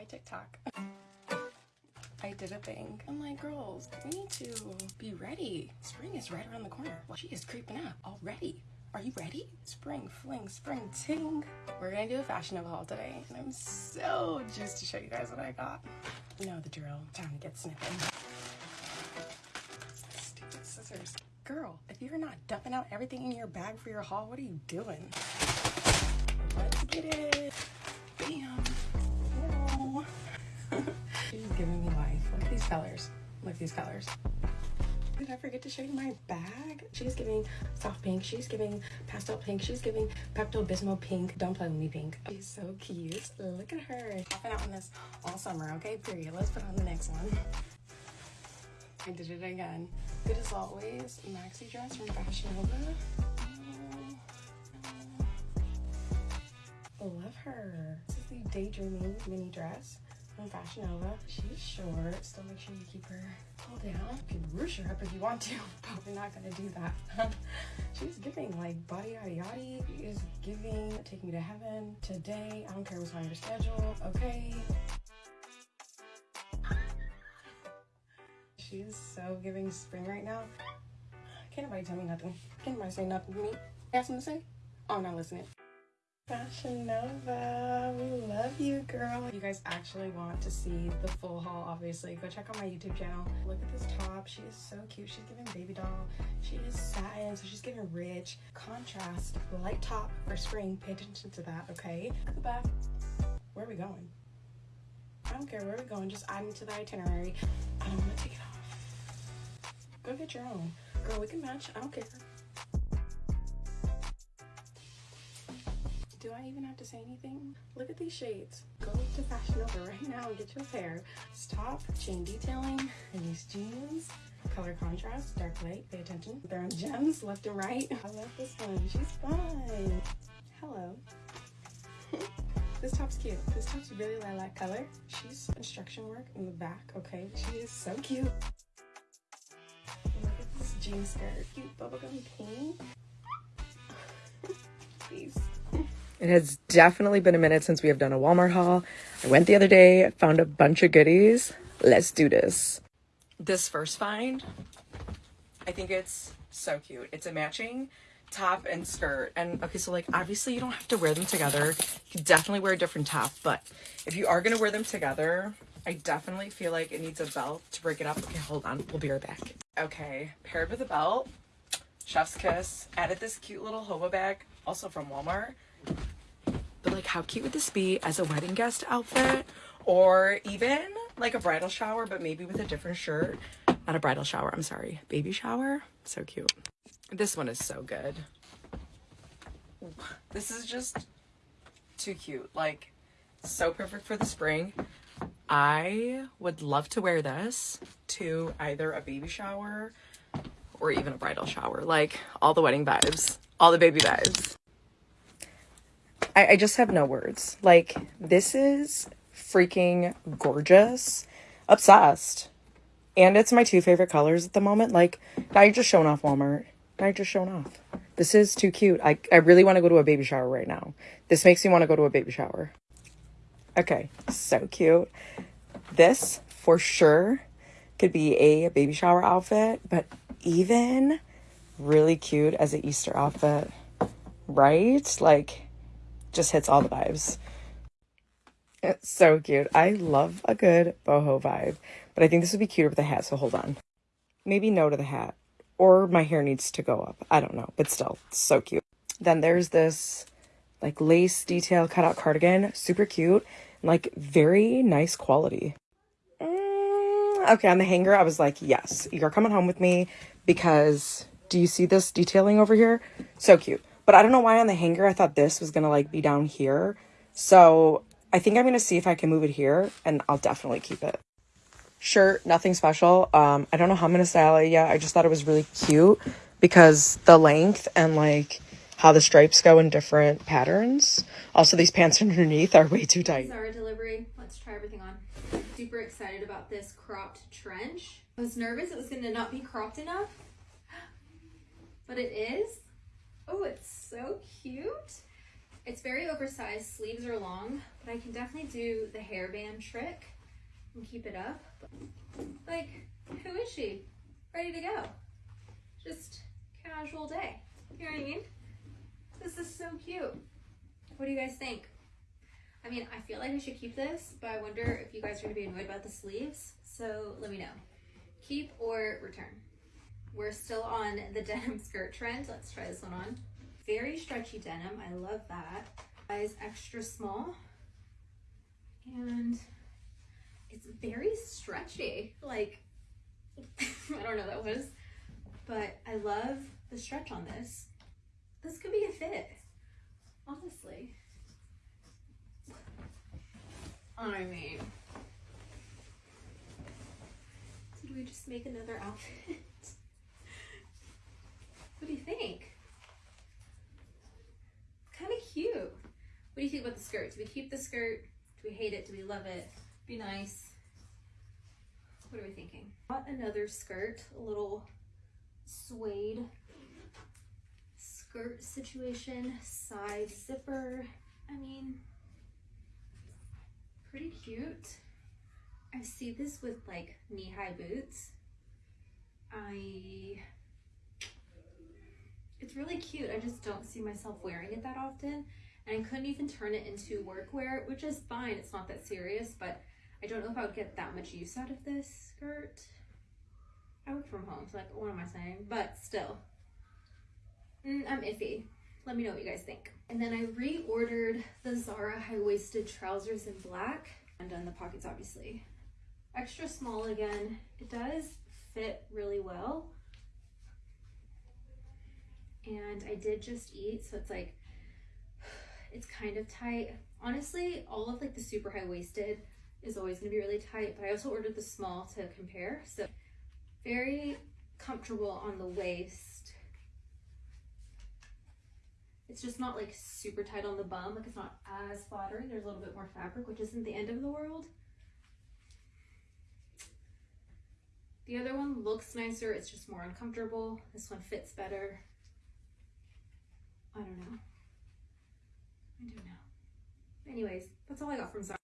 Hi, TikTok. I did a thing. I'm like, girls, we need to be ready. Spring is right around the corner. Well, she is creeping up already. Are you ready? Spring fling, spring ting. We're gonna do a fashion haul today, and I'm so juiced to show you guys what I got. You know the drill. Time to get snipping. Stupid scissors. Girl, if you're not dumping out everything in your bag for your haul, what are you doing? Let's get it. Colors. At these colors. Did I forget to show you my bag? She's giving soft pink. She's giving pastel pink. She's giving Pepto Bismol pink. Don't play with me pink. She's so cute. Look at her. I've been out on this all summer, okay? Period. Let's put on the next one. I did it again. Good as always. Maxi dress from Fashion Nova. Love her. This is the Daydreaming mini dress from Fashion Nova. She's short. Still make sure you keep her pulled down. You can ruche her up if you want to, but we're not gonna do that. She's giving like body yaddy yaddy. She is giving Take Me to Heaven today. I don't care what's on your schedule, okay? She's so giving spring right now. Can't nobody tell me nothing. Can't nobody say nothing to me. Got something to say? Oh, I'm not listening. Fashion Nova, we love you, girl. You guys actually want to see the full haul, obviously, go check out my YouTube channel. Look at this top. She is so cute. She's giving baby doll. She is satin, so she's giving rich contrast. Light top for spring. Pay attention to that, okay? At the back. Where are we going? I don't care where we're going. Just add me to the itinerary. I don't want to take it off. Go get your own. Girl, we can match. I don't care. Do I even have to say anything? Look at these shades. Go to Fashion Nova right now and get your pair. This top, chain detailing, and these jeans. Color contrast, dark light, pay attention. They're on gems left and right. I love this one. She's fun. Hello. this top's cute. This top's really lilac color. She's instruction work in the back, okay? She is so cute. Look at this jean skirt. Cute bubblegum pink. It has definitely been a minute since we have done a Walmart haul. I went the other day, found a bunch of goodies. Let's do this. This first find, I think it's so cute. It's a matching top and skirt. And okay, so like obviously you don't have to wear them together. You can definitely wear a different top, but if you are gonna wear them together, I definitely feel like it needs a belt to break it up. Okay, hold on. We'll be right back. Okay, paired with a belt, chef's kiss. Added this cute little hobo bag, also from Walmart. Like how cute would this be as a wedding guest outfit? Or even like a bridal shower, but maybe with a different shirt. Not a bridal shower, I'm sorry. Baby shower. So cute. This one is so good. This is just too cute. Like, so perfect for the spring. I would love to wear this to either a baby shower or even a bridal shower. Like, all the wedding vibes, all the baby vibes. I, I just have no words. Like, this is freaking gorgeous. Obsessed. And it's my two favorite colors at the moment. Like, now you're just showing off Walmart. Now you're just showing off. This is too cute. I, I really want to go to a baby shower right now. This makes me want to go to a baby shower. Okay, so cute. This, for sure, could be a baby shower outfit, but even really cute as an Easter outfit, right? Like, just hits all the vibes. It's so cute. I love a good boho vibe, but I think this would be cuter with a hat, so hold on. Maybe no to the hat, or my hair needs to go up. I don't know, but still, so cute. Then there's this like lace detail cutout cardigan, super cute, like very nice quality. Mm, okay, on the hanger, I was like, yes, you're coming home with me because do you see this detailing over here? So cute. But I don't know why on the hanger I thought this was gonna like be down here. So I think I'm gonna see if I can move it here and I'll definitely keep it. Shirt, nothing special. Um, I don't know how I'm gonna style it yet. I just thought it was really cute because the length and like how the stripes go in different patterns. Also, these pants underneath are way too tight. Our delivery. Let's try everything on. Super excited about this cropped trench. I was nervous it was gonna not be cropped enough, but it is. Oh, it's so cute. It's very oversized, sleeves are long, but I can definitely do the hairband trick and keep it up. Like, who is she? Ready to go. Just casual day. You know what I mean? This is so cute. What do you guys think? I mean, I feel like I should keep this, but I wonder if you guys are gonna be annoyed about the sleeves. So let me know. Keep or return. We're still on the denim skirt trend. Let's try this one on. Very stretchy denim. I love that. Size extra small. And it's very stretchy. Like, I don't know that was. But I love the stretch on this. This could be a fit. Honestly. I mean, did we just make another outfit? what do you think? Kind of cute. What do you think about the skirt? Do we keep the skirt? Do we hate it? Do we love it? Be nice. What are we thinking? Got another skirt, a little suede skirt situation, side zipper. I mean, pretty cute. I see this with like knee-high boots. I, it's really cute. I just don't see myself wearing it that often. And I couldn't even turn it into workwear, which is fine. It's not that serious, but I don't know if I would get that much use out of this skirt. I work from home, so like, what am I saying? But still, mm, I'm iffy. Let me know what you guys think. And then I reordered the Zara high-waisted trousers in black. Undone the pockets, obviously. Extra small again. It does fit really well. And I did just eat, so it's like, it's kind of tight. Honestly, all of like the super high-waisted is always gonna be really tight, but I also ordered the small to compare. So very comfortable on the waist. It's just not like super tight on the bum, like it's not as flattering. There's a little bit more fabric, which isn't the end of the world. The other one looks nicer, it's just more uncomfortable. This one fits better. I don't know. I don't know. Anyways, that's all I got from Zara.